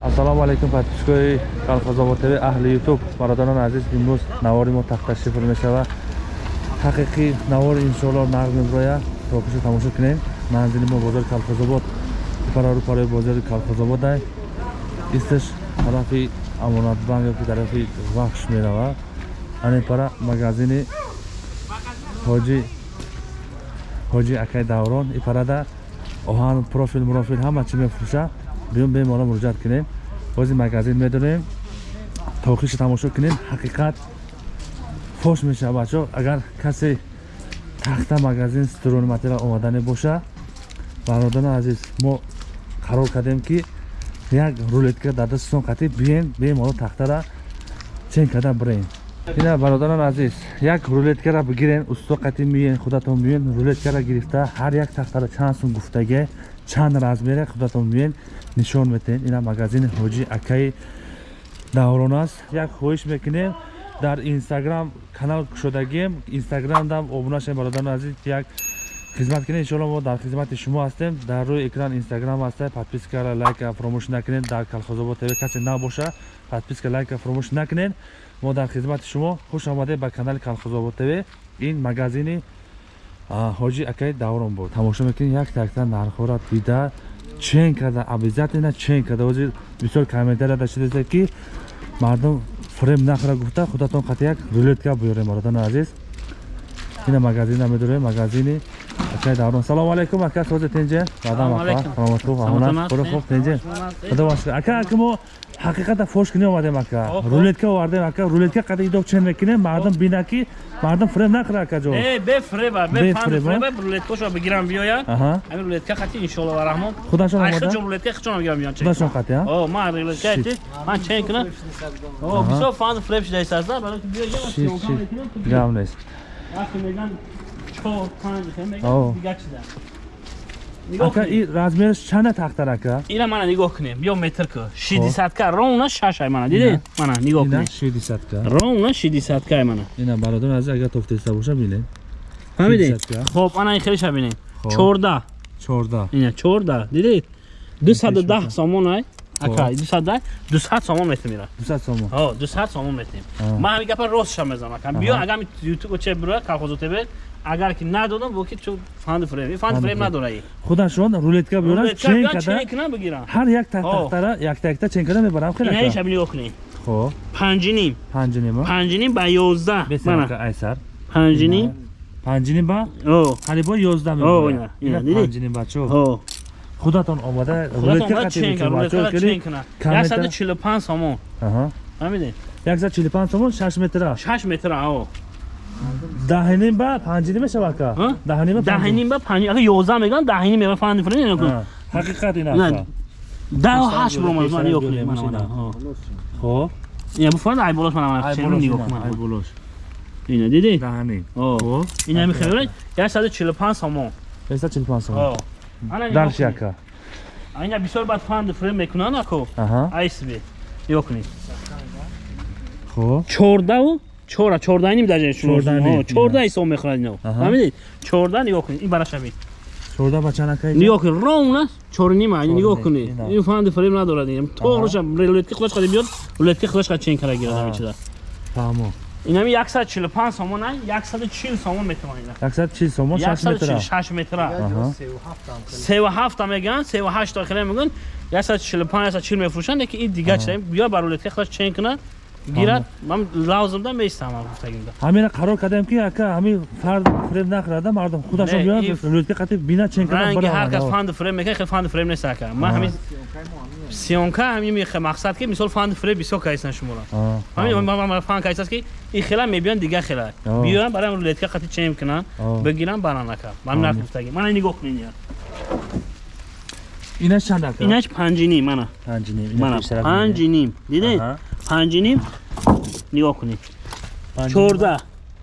ассалому алайкум подписчикои калхозобод тв аҳли ютуб бародарони азиз имрӯз навори мо тахташриф мешава ҳақиқи навори иншоалло нағд меброя. Токиша тамошо кунем. Манзили мо бозори калхозобод ипарару парои бозори калхозободай исташ тарафи амонатбанк ёки тарафи вахш мерава ане пара магазини ҳоҷи ҳоҷи акай даврон ипарада оҳан профил мурофил ҳама чӣ мефурӯша биён бем ола муроҷиат кунем бози магазин медонем тоқиша тамошо кунем ҳақиқат фош мешава бачо агар касе тахта магазин струни материал омадане боша бародарони азиз мо қарор кардем ки як рулетка дар дастатон қатӣ бием бем ола тахтара чен карда бирем ина бародарони азиз як рулеткара бигирен усто қатӣ миен худатон миен рулеткара гирифта ҳар як тахтара чанд сум гуфтаге чанд размере худатон миен нишон метаҳем ина магазини ҳоҷи акаи даврон аст. Як хоҳиш мекунем дар инстаграм канал кушодагием инстаграмдам обуна шавем бародарони азиз як хизмат кунем иншоалло мо дар хизмати шумо ҳастем. Дар рӯи экран инстаграм аста подпискара лайка фаромӯш накунед. Дар калхозобод тв касе набоша подписка лайка фаромӯш накунед. Мо дар хизмати шумо хуш омадед ба канали калхозобод тв. Ин магазини ҳоҷи акаи даврон буд. Тамошо мекунед як такта нархҳоро дида чен карда обязательно чен карда. Ози бисёр комментария дашидаед ки мардум фрем нахӯра гуфта худатон қати як рулетка биёрем бародарони азиз ина магазина медорем магазини. Акаи даврон салому алайкум ака созе тенҷе? Бадам ака саломат хуб амонат худо хуб тенҷе? Худо бошад ака ака мо ҳақиқата фош кунем омадем ака рулетка овардем ака. Рулетка қади идо чен мекунем мардум бина ки мардум фрем нахӯра ака ҷо. Бефреба бефреба рулеткашо бигирам биёяд ҳамин рулетка қати иншоалло ва раҳмон. Худашон омада? рулетка хичон бигирам биёяд худашон қати а? О ман рулетка ти ман чен кунам. О бисёр фан фрем шуда истаса барои ки биё я гам нест вақте меган чор панҷ меган дигар чиза. Ака и размериш чанда тахтар ака? Ина мана нигоҳ кунем. Бё метрка шидисатка ровна шашай мана дидед мана нигоҳ кунем. шидисатка ровна шидисаткай мана. Ина бародар азиз агар тофтеста боша бинед фаҳмидед хоб ана ин хелиша бинед чорда. Чорда. Ина чорда. Дидед дусаду даҳ сомон ай ака дусад дусад сомон метимира дусад сомон. О дусад сомон метим ман ҳамин гапа ростша мезанам ака биё агар ютуб че бирояд калхозо тебе агар ки надодам бо ки чу фанд фрем фанд фрем надорай худашон рулетка биёрад чен када. кана бигирам ҳар як тахтара як такта чен када мебарам хеле ина иша бинигоҳ кунед хоб панҷиним панҷиним панҷиним ба? Ёздаҳ мана. айсар. Панҷиним панҷиним ба? Ҳалибо ёздаҳ мебарам. ина панҷиним бачо худатон омада яксаду чилу панҷ сомон фаҳмидед яксад чилу панҷ сомон шаш метра. Шаш метра о даҳним ба панҷиним мешава ка даҳним ба панҷ агар ёздаҳ мегӯям даҳним мева фаҳмидед френ ина кун ҳақиқат ина даҳу ҳашт бромад ман нигоҳ кунед хоб ина буфанд айболош мана ченро нигоҳ кун айболош ина дидед даҳним ина мехӯред яксаду чилу панҷ сомон яксад чилу панҷ сомон дарши ака ина бисёр бад фанд фрем мекунанд ако айсби нигоҳ кунед хоб чордаву чора чордаҳним даже чордаҳи сом мехӯрад ино фаҳмидед чордаҳ нигоҳ кунед ин барашаби чорда ба чанд ака нигоҳ кунед ровна чорнима нигоҳ кунед ин фанди фрем надорад тоғроша рулетки худаш қади биёд рулетки худаш қад чен кара гирад ҳамин чиза фаҳмо инами сомон ай яксаду чил сомон метавонед. Яксад чил сомон шаш метра. Шаш метра. Севу ҳафта мегӯянд севу ҳашта хеле мегӯянд. Яксад чилу панҷ яксад чил мефурӯшанд леки ин дигар чиза биё ба рулетки худаш чен кунад гирад ман лавзимда меистамам гуфтагимда. Ҳамина қарор кардем ки ака ҳамин фард фрем нахӯрада мардум худашон биёд рулетка қати бина чен карда ранги ҳар кас фанд фрем мекунад хел фанд фрем нест ака. Ман ҳамин сионка ҳамин мақсад ки мисол фанд фрем бисёр кайсанд шуморо ҳамин фанд кайсаст ки ин хела мебиён дигар хела. Биёян барои рулетка қати чен кунанд бигирам баран ака. Ман нарх гуфтагим мана нигоҳ кунед инаш чанд ака? Инаш панҷиним мана. Мана панҷиним дидед панҷиним нигоҳ кунед чорда.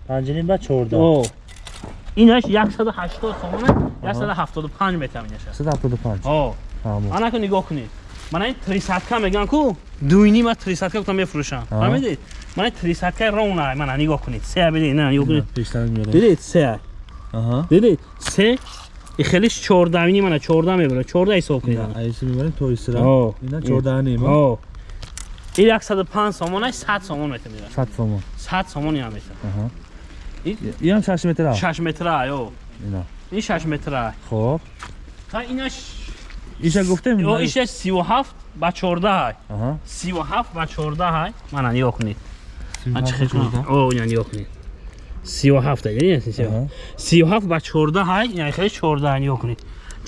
Панҷиним ба чорда. Инаш 180 сомона 175 метра менашад 175 анако нигоҳ кунед мана ин трисадка меган ку дуйнима трисадка гуфта мефурӯшам фаҳмидед? Мана трисадка ровна мана нигоҳ кунед се бидед на нигоҳ кунед дидед се дидед се ихелиш 14 мана 14 мебара 14 ҳисоб кунед аиси мебарем то исра ина 14 нема ин 105 сомонаш 100 сомон метамира. 100 сомон. 100 сомон ям мета иам 6 метра? 6 метра ё. Ина ин 6 метра. Хоб. Та инаш иша гуфтем? Ё иша 37 ба 14 ҳай 37 ба 14 ҳай мана ниё кунед ман чи хел кунам о ина ниё кунед 37 ҳай ин 37 ба 14 ҳай ин хел 14 ниё кунед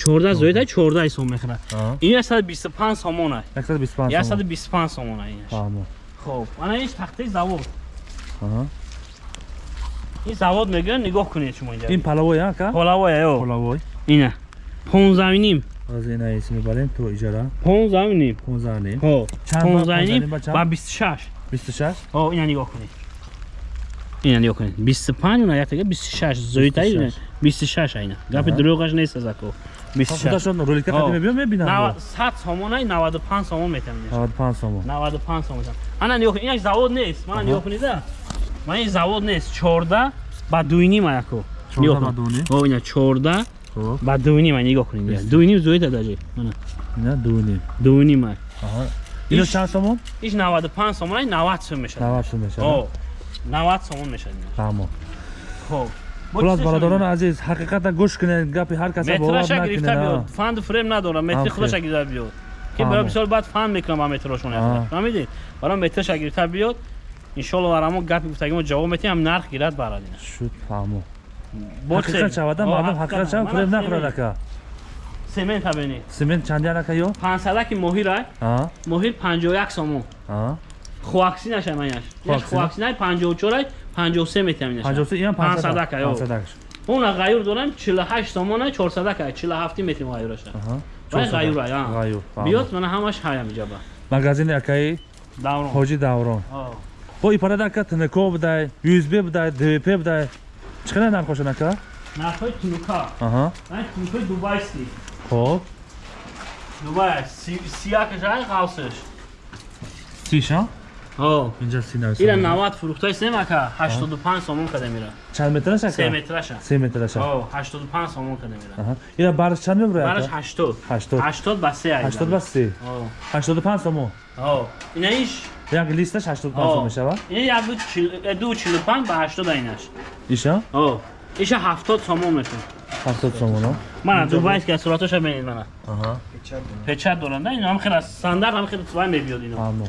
14 зоида 14 сом мехӯрад ин 125 сомон аст 125 сомон 125 сомон аст хоб ана ин тахтаи завод. Ин завод мегӯя нигоҳ кунед шумо инҷа ин палавой ака? Палавой ё. Палавой. Ина. 15 ним. Аз ин аис мебарем то иҷара? 15 ним. 15 ним. Ҳо 15 ним ба 26 26 ҳо ина нигоҳ кунед. Ина нигоҳ кунед. 25 уна якага 26 зоитаи 26 айна. Гапи дурӯғаш нест аз ако Худашон роликта آه. қадим мебиём мебинам. 90 100 сомон ай 95 сомон метамин 95 сомон. 95 сомон ана нигоҳ кунед инак завод нест мана нигоҳ кунед ман ин завод нест 14 ба дуйним ако 14 ба дуйним? о ина 14 Хоб. ба дуйним ай нигоҳ кунед Бест. дуйним зоида даҷи мана Ина дунем. дуйним ай Аҳа. Ино Иш- чанд сомон? иш 95 сомон ай 90 сом мешавад 90 сом мешавад. о 90 сомон мешавад Фаҳмо. хоб хулос бародарони азиз ҳақиқатан гӯш кунед гапи ҳар каса бовар метраша гирифта биёд фанд фрем надорам метри худаша гирифта биёд ки барои бисёр баъд фанд мекунам ба метрошон фаҳмидед барои метраша гирифта биёд иншолло барамо гапи гуфтагимо ҷавоб метиҳам нарх гирад барад ина шуд фаҳмо. Ҳақиқат шавада мардум ҳақиқат. Мана фрем нахӯрад ака. Семент ҳабини семент чандиан ака ё? 500 моҳира моҳир 51 сомон аа. хуаксинаша манаш Хуаксина? хуаксинай 54 53 метиҳам инаша 53 иам 500 500 ака, ё. 500 ака. уна ғайюр дорам 48 сомона 400 ака 47 метим ғайюраша Аҳа. вай 400 ғайюра я ғайюр, фаҳмо. биёд мана ҳамаш ҳаям иҷаба магазини акаи даврон ҳоҷи даврон бо ипарада ака тнк будай usb будай двп будай чӣ қадар нархошон ака нархҳои тунука аҳа ай тунукаи дубайский хоб дубай сиякашай қавсаш сиша ира 90 фурухтаи сем ака 85 сомон када мира? Чанд метраш 3 ака метраша. 3 метраш о 85 сомон када аҳа. Ира барш чанд мебурад бараш 80 80 80 ба 3 ай 80 ба 3 о 85 сомон? О ина иш? Як листаш 85 сом мешавад ина як ду чил- ду 45 ба 80 айнаш. Иша? О иша 70 сомон мешун 70 сомон мана дубайский сураташа бинед мана. Аҳа. Печат дорам да ина ҳам хела стандарт ҳам хела твай мебиёд ино. Фаҳмо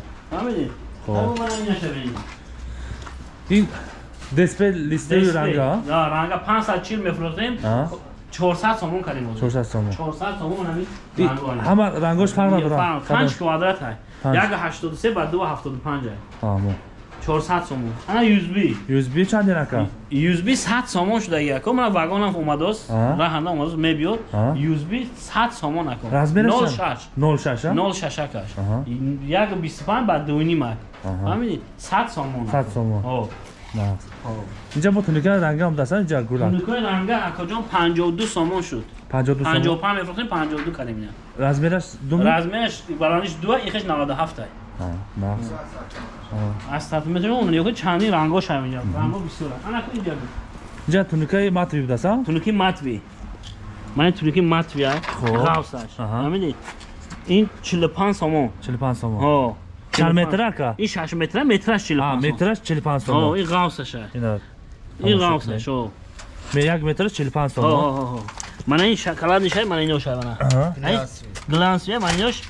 бинед ин дисплей листаи ранга Да, ранга 540 мефрохтем. А? 400 сомон кардем. 400 сомон 400 сомон ҳамин. И ҳама рангош фарқ надорад 5 квадрат ҳай. Панҷ. Як 83 ба 275 ҳай. фаҳмо 400 сомон. Ана USB. usb чандин ака USB 100 сомон шуда яко мана вагонам омадост. А? Раҳанда омадост мебиёд. А? USB 100 сомон ако. размераш 06. 06 а 06 акаш. Аҳа. Як 25 ба 2.5 ҳай. Аҳа. Фаҳмидед? 100 сомон. 100 сомон. О. на инҷа бо туника ранга ҳам дастан инҷа гула Тунукои ранга акоҷон 52 сомон шуд. 52 сомон. 55 мефрохтем 52 кардем ина. размераш думи размераш баландиш ду ихеш 97 ай на аз сантиметри он ёки чанди рангош ҳам инҷа ранго бисёр ана ку инҷа инҷа туникаи матви будастан тунуки матви мани тунуки матви ғавсаш Аҳа. ҳамидед ин 45 сомон. 45 сомон. Ҳо чанд метр ака ин 6 метра метраш 45 а сомон. метраш 45 ҳо сомон ин ғавсаш ай ина ин тамошо ғавсаш ҳо ме як метраш 45 ҳо сомон ҳо ҳо мана ин шоколадиш ай мана инош ай мана. Аҳа. Ай глансви ай мана инош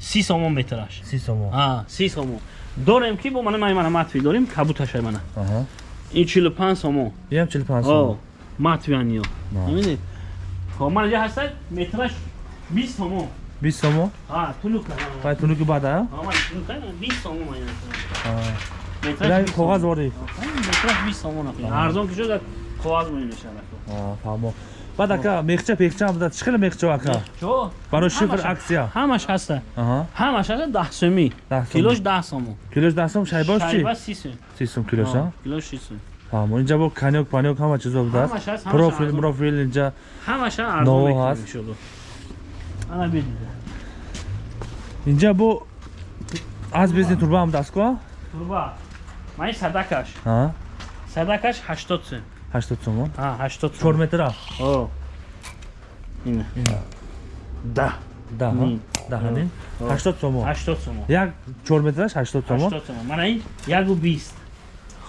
30 сомон метраш. 30 сомон. А 30 сомон. Дорем ки бо мана мана мана матви дорем кабуташ ай мана. Аҳа. Ин 45 сомон. Иам 45 О, сомон. матвианиё. Да. Бибинед? Хо ман ҷа ҳаста метраш 20 сомон. 20 сомон А, тунука. вай тунуки бада А, тунука 20 сомон ман ина Метраш 20 коғаз борӣ Метраш 20 сомон афи. Арзон ки шуда коғаз мон мешавад. фаҳмо баъд ака мехча пехчаам буда чӣ қадар мехчо ака Чо? барои шифр аксия Ҳамаш ҳаста. аҳа Ҳамаш ҳаста 10 сомӣ. 10 сомӣ. Килош 10 сомон. килош 10 сом шайбош чи Шайба 30 сом. 30 сом килош а Килош 30 сом. фаҳмо инҷа бо канёк панёк ҳама чизо будааст Ҳамаш ҳаст. профил профил инҷа Ҳамаш арзон мекунем ҳаст. иншолло. Ана бидид. Инҷа бо аз бизнес турба ҳам даст ко Турба. Ман садакаш. Садакаш 80 сом. 80 сомон А, 80 4 сом. метра? Да. Да ҳа Мм. да ҳамин Ҳо. 80 сомон 80 сомон як 4 метраш 80 сомон 80 сомон мана ин 120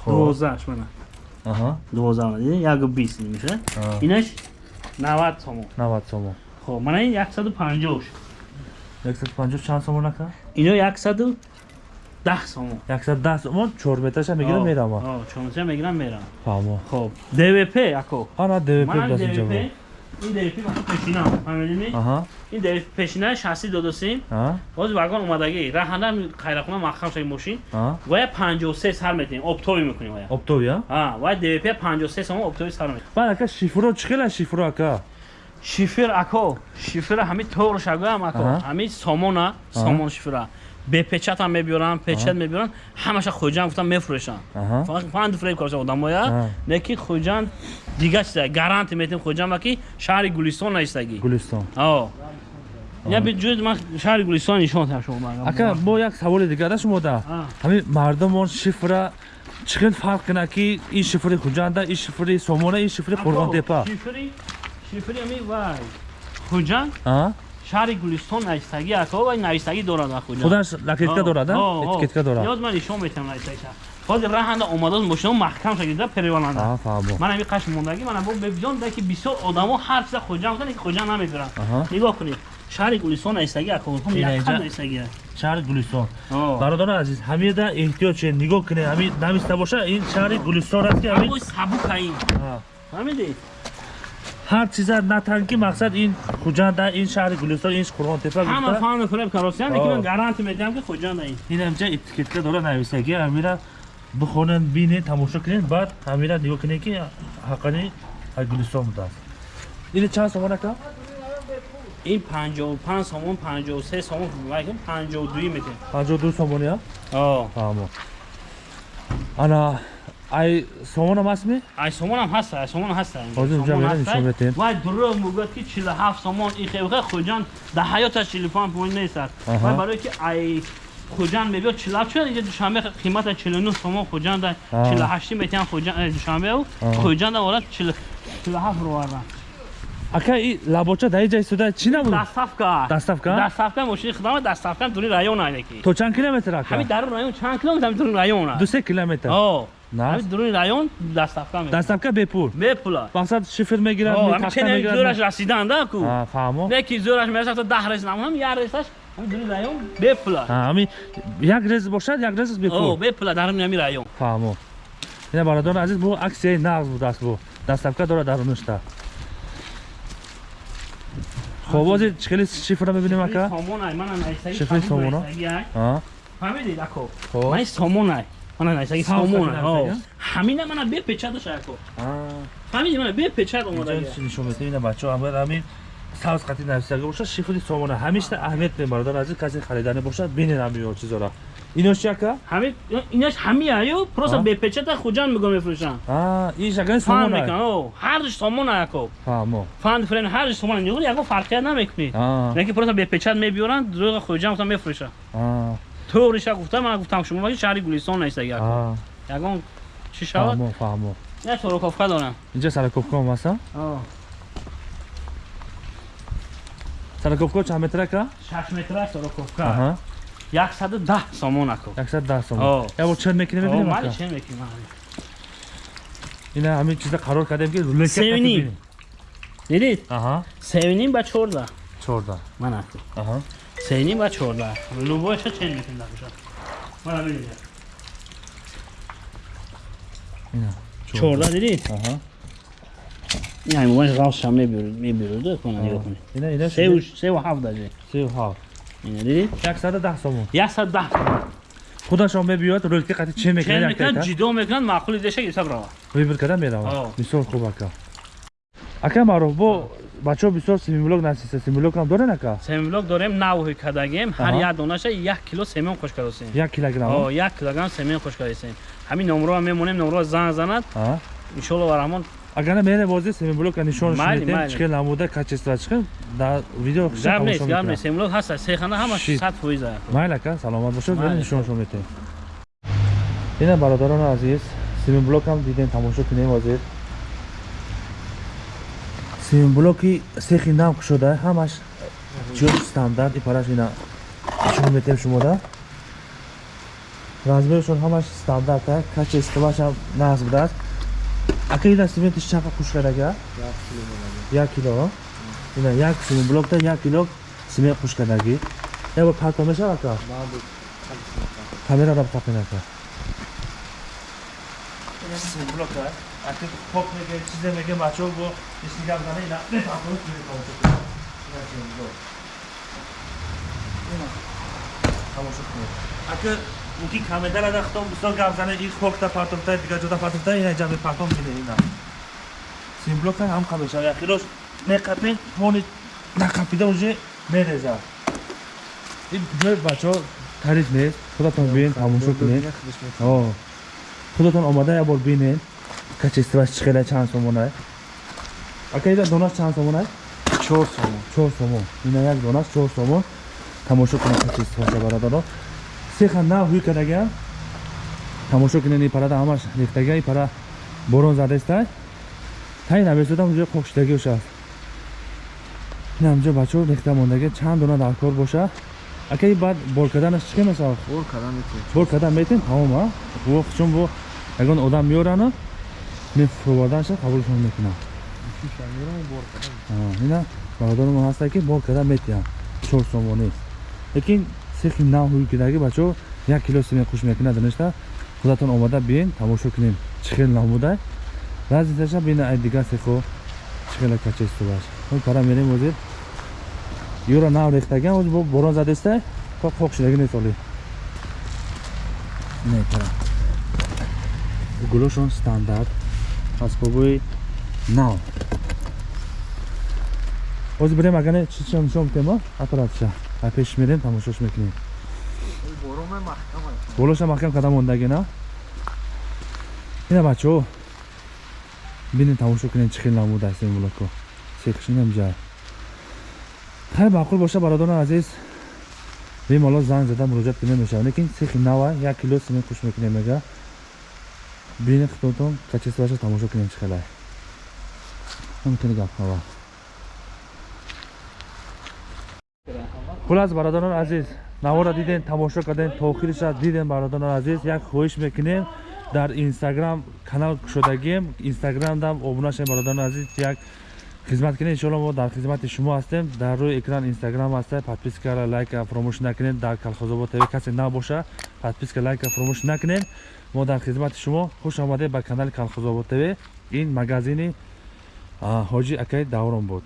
Хоб. 12 мана. 12 мана. Дидӣ 120 меша А. инаш 90 сомон 90 сомон хоб мана ин 150 ш 150 чанд сомон ака ино 110 сомон 110 сомон 4 метраша мегирам мерам О, чонча мегирам мерам. Фаҳмо. Хоб. Двп ако ана двп мана даст двп инҷа ин двп мана пешина фаҳмидӣ аҳа. Ин двп пешина шасси додасем а боз вагон омадаги раҳанда қайрахона махам шаги мошин. А вая 53 сар метем оптови мекунем вая. Оптовия а вая двп 53 сомон оптови сар метем баъд ака шифро чӣ хела шифро ака шифр ако шифр ҳами тоғр шагоям ако Аҳа. ҳами сомона сомон шифра бепечатам мебиёрам печат мебиёрам ҳамаша хуҷан гуфтам мефурӯшам. Аҳа. Фақат фанд фреб карда одамоя лекин хуҷан дига чиза гарант метем хуҷан ва ки шаҳри гулистон наистагӣ. Гулистон. О я биҷӯд ман шаҳри гулистон нишон шумо ака мо як саволи дигар да. Шумода А. ҳамин мардумон шифра чӣ хел фарқ кунад ки ин шифри хуҷанда ин шифри сомона ин шифри қурғонтепа шифри шифри ами вай. Хуҷан а? Шаҳри гулистон навистагӣ ако вай навистагӣ дорад ва хуҷан худаш лакетка дорад а? этикетка дорад. Ёз ман нишон метавам навистагиша ҳозир раҳанда омадааст мошино маҳкам шагида переваланда. А ман ами қаш мондагӣ мана бо бибиён даки бисёр одамо ҳар чиза хуҷан гуфтан ки хуҷан намебиранд. Нигоҳ кунед. Шаҳри гулистон якқад инҷа- навистагӣ шаҳри гулистон. Бародари азиз ҳамеда эҳтиёт чӣ нигоҳ кунед ҳамин намиста боша ин шаҳри гулистон аст ки ҳамин ҳамои сабукаин А. ҳар чиза на танки мақсад ин хуҷанда ин шаҳри гулистон ин қурғонтепа ҳама гуфта фаҳми фуреб каросиян лекин О. ман гаранти медиҳам ки хуҷанда ин. Ин ҳамча этикетка дора навистагӣ ҳамира бихонед бинед тамошо кунед баъд ҳамира нигоҳ кунед ки ҳаққани ҳай гулистон будааст. Ин чанд сомон ака? Ин 55 сомон 53 сомон вай 52 метем 52 сомония о фаҳмо ана ай сомонам ҳастми ай сомонам ҳаста ай сомон ҳаста. Ҳозир инҷа мерам, нишон метем. вай дурӯғ мегӯяд ки 47 сомон. Ин хелха хуҷан дар ҳаёташ 45 пойин нестад. Вай барое ки ай хуҷан мебиёд 47 чӯ инҷа душанбе қимата 49 сомон хуҷан да А. 48 метиҳам хуҷан душанбеу А. хуҷан да орад 47 ровардан ака и лабоча дар иҷа истода чӣ набуд дастафка. Дастафка? дастафка мошини хидама дастафка дури район айдаки то чанд километр ака? Ҳами дар район чанд километр дури район ду се километр. О Дури район дастафка дастафка бепул бепула мақсад шифр мегирад ҳами тахта ченами зӯраш мегирад расиданда ку фаҳмо не ки зӯраш мерасад то даҳ рез намонам як резаш дури район бепула ҳами як рез бошад як рез бепул. Бепула дар ҳами район фаҳмо. Ина бародари азиз бу аксияи нағз будааст бу. Дастафка дорад дар унушта хоб ҳозир чӣ хели шифра мебинем ака? Шифри сомоно? А, фаҳмидед ако? Мани сомонай мана найсаги Савз сомонай кардем, о а? ҳамина мана бепечаташа ако А, фаҳмиди мана бепечат омадаги инҷо нишон метем ина бачаҳо ҳамаи ҳамин савз қати нависага бошад шифри сомона ҳамеша аҳамият мем бародари азиз касе харидани бошад бинед ҳамиё чизора инош чи ака ҳами инаш ҳамияю просто А? бепечата хуҷан мегӯ мефурӯшанд А, ин шакани фан сомона мекунанд о ҳарш сомона ако фаҳмо фанд френ ҳарш сомона нигӯ яго фарқият намекунед А, лекин просто бепечат мебиёранд дурӯға хуҷан гуфта мефурӯшанд طورش گفتم من گفتم شما مگه شهر گلستان نیست اگر یگان چی شود فهمو فهمو نه تو رو کافکا دارم اینجا سر کافکا هم هست آه سر کافکا چند متره که 6 متره سر کافکا 110 سومون اکو 110 سومون یا بو چند میکنیم ببینیم ما چند میکنیم اینا همین چیزا قرار کردیم که روله سیونیم دیدید آها سیونیم با 14 14 من اکو آها 3 ба 14 любой шачен мекунда буша мара бинҷа чорда дидӣ яъне мубаш ғавсша мебирӯда куна нигоҳ кунӣ севу ҳафт даже севу ҳафт дидӣ 110 сомон 110 сомон худашон мебиёд рӯлти қатӣ че мекунад ҷидо мекунад маъқули деша гирифта бирава выбир карда мерава мисол хуб ака ака маъруф бо бачаҳо бисёр семимблок насиста семимблокам дорен ака семиблок дорем навҳи кадагем ҳар як донаша як кило семен хош каросем як килограмм? Як килограмм семен хош каросем ҳамин номроа мемонем номроа занг занад. А иншолло ва раҳмон. Агар мене бози семимблока нишонш Майли, медем чихел намуда качества чихел дар видео гап нест гап нест. Семиблок ҳаста. Сехана ҳама Шит. сад фоиза. Майли ака саломат бошед Майли. бери нишоншон метем ина бародарони азиз семимблокам дидем тамошо кунем ҳозир симблоки сехи нав кушода ҳамаш чӯ стандарт ипараш ина чӯ метем шумода размершон ҳамаш стандарта качествашам нағз будааст ака ина симентиш чақа куш кардаga як кило ина як симблокда як кило симент куш кардаги ябо парто мешава ака камераро тақин ака симблока ака поп меге чизе меге бачо бо ишнигам зана ина бепарто тамошо кунед ака уки камедара дахтон бисёр гап зана ин хокта партовта дига ҷода партовта ина ҷаби партом бине ина симблока ҳам камеша яхирош меқапен ҳони нақапида уже мереза ин ҷои бачаҳо тариф нест худатон биен тамошо кунед худатон омада як бор бинед качестваш чӣ хела чанд сомонай ака ида донаш чанд сомонай чор сомон чор сомон ина як донаш чор сомон тамошо кунед качестваша бародаро сеха нав ҳуй кардагиам тамошо кунед ин парада ҳамаш рехтага ин пара борон задестай таи навесодам ҷои қокшидаги ошааст ин ҳамҷо бачаҳо рехта мондаги чанд дона дар кор боша ака и баъд бор карданаш чӣ месавад бор кардан метавонем бор кардан метем тамома во чун бо ягон одам меорану мен фурӯварданша қабулшон мекунам. Ина бародармо ҳаста ки бор кардан метиҳам. Чор сомонӣ лекин сехи нав ҳуй кидаги бачаҳо як кило симент хуш мекунад доништа худатон омада биен тамошо кунем. Чӣ хел нав будай разницаша бина ай дигар сехо чӣ хела качествоаш пара мерем ҳозир. Юра нав рехтаган ҳозир бо борон задестай то қоқ шидаги несоли не пара гулошон стандарт асбобои нав. Ҳозир бирем агане чӣ чӣ нишон битем аппаратша ай пеш мерем тамошош мекунем. Аст болоша маҳкам карда мондаги на? Ина бачаҳо бинем тамошо кунем чӣ хел намудааст ин блоко секшинам ҷай хайр маъқул боша бародарони азиз. Бемало занг зада муроҷиат кунем мешавад лекин сехи нава як кило симент хуш мекунем мега бинем худтон качествоаша тамошо кунем чӣ хелай ҳамтини гапҳава хулас бародарони азиз. Навора дидем тамошо кардем то охириша дидем бародарони азиз. Як хоҳиш мекунем. Дар инстаграм канал кушодагием инстаграмдам обуна шавем бародарони азиз. Як хизмат кунед иншоалло мо дар хизмати шумо ҳастем. Дар рӯи экран инстаграм ҳаста подпискара лайка фаромӯш накунед дар калхозобод тв касе набоша. Подписка лайка фаромӯш накунед мо дар хизмати шумо хуш омадед ба канали калхозобод тв. ин магазини ҳоҷи акай даврон буд